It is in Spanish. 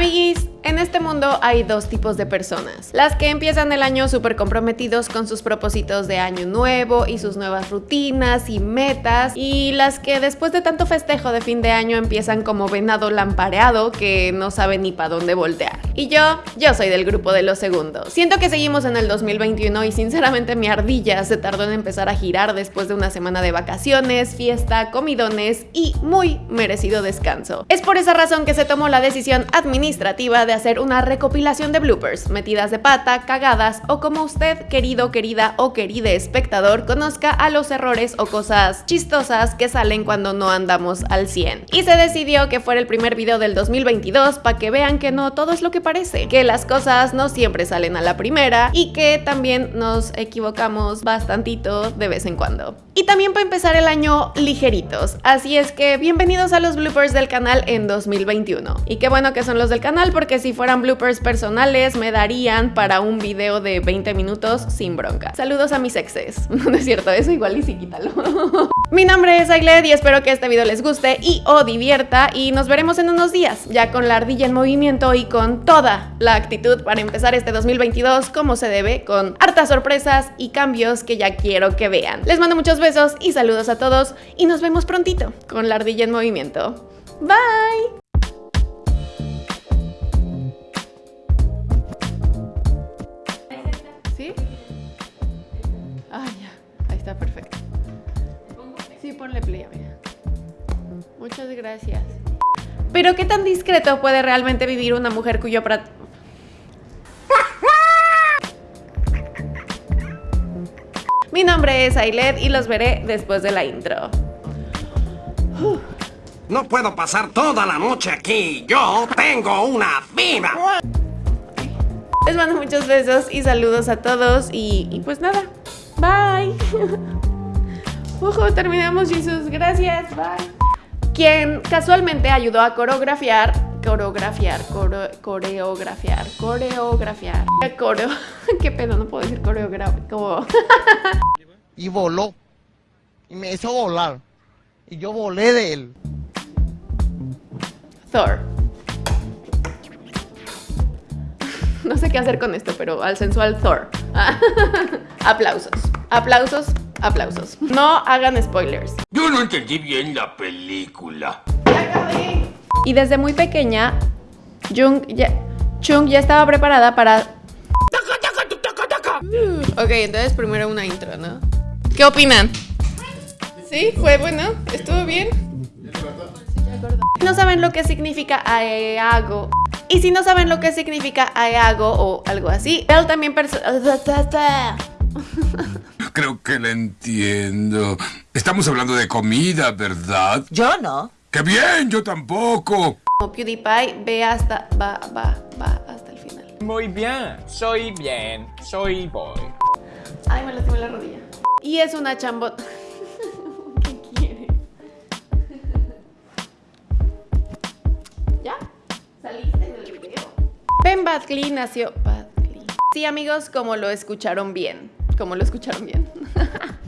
Amiguis, en este mundo hay dos tipos de personas. Las que empiezan el año súper comprometidos con sus propósitos de año nuevo y sus nuevas rutinas y metas. Y las que después de tanto festejo de fin de año empiezan como venado lampareado que no sabe ni para dónde voltear. Y yo, yo soy del grupo de los segundos. Siento que seguimos en el 2021 y sinceramente mi ardilla se tardó en empezar a girar después de una semana de vacaciones, fiesta, comidones y muy merecido descanso. Es por esa razón que se tomó la decisión administrativa de hacer una recopilación de bloopers, metidas de pata, cagadas o como usted, querido, querida o querida espectador, conozca a los errores o cosas chistosas que salen cuando no andamos al 100. Y se decidió que fuera el primer video del 2022 para que vean que no todo es lo que que las cosas no siempre salen a la primera y que también nos equivocamos bastantito de vez en cuando. Y también para empezar el año ligeritos, así es que bienvenidos a los bloopers del canal en 2021. Y qué bueno que son los del canal porque si fueran bloopers personales me darían para un video de 20 minutos sin bronca. Saludos a mis exes. No es cierto, eso igual y sí quítalo. Mi nombre es Ailed y espero que este video les guste y o divierta y nos veremos en unos días, ya con la ardilla en movimiento y con toda la actitud para empezar este 2022 como se debe, con hartas sorpresas y cambios que ya quiero que vean. Les mando muchos besos y saludos a todos y nos vemos prontito con la ardilla en movimiento. Bye! Ah. Ahí está, perfecto. Sí, ponle play, amiga. Muchas gracias. Pero ¿qué tan discreto puede realmente vivir una mujer cuyo. Mi nombre es Ailed y los veré después de la intro. No puedo pasar toda la noche aquí. Yo tengo una vida. Les mando muchos besos y saludos a todos y, y pues nada, bye. Ojo, terminamos Jesus, gracias, bye. Quien casualmente ayudó a coreografiar, coreografiar, core, coreografiar, coreografiar, coreo, qué pedo, no puedo decir coreografiar, como... y voló. Y me hizo volar. Y yo volé de él. Thor. No sé qué hacer con esto, pero al sensual Thor. aplausos. Aplausos, aplausos. No hagan spoilers. Yo no entendí bien la película. Y desde muy pequeña, Jung ya, Chung ya estaba preparada para... Ok, entonces primero una intro, ¿no? ¿Qué opinan? ¿Sí? ¿Fue bueno? ¿Estuvo bien? No saben lo que significa aeago. Y si no saben lo que significa aeago o algo así, él también Creo que la entiendo. Estamos hablando de comida, ¿verdad? Yo no. ¡Qué bien! Yo tampoco. Como PewDiePie, ve hasta, va, va, va hasta el final. Muy bien, soy bien, soy boy. Ay, me lastimé la rodilla. Y es una chambot... ¿Qué quiere? ¿Ya? ¿Saliste del video? Ben Badgley nació... Badgley. Sí, amigos, como lo escucharon bien. Como lo escucharon bien.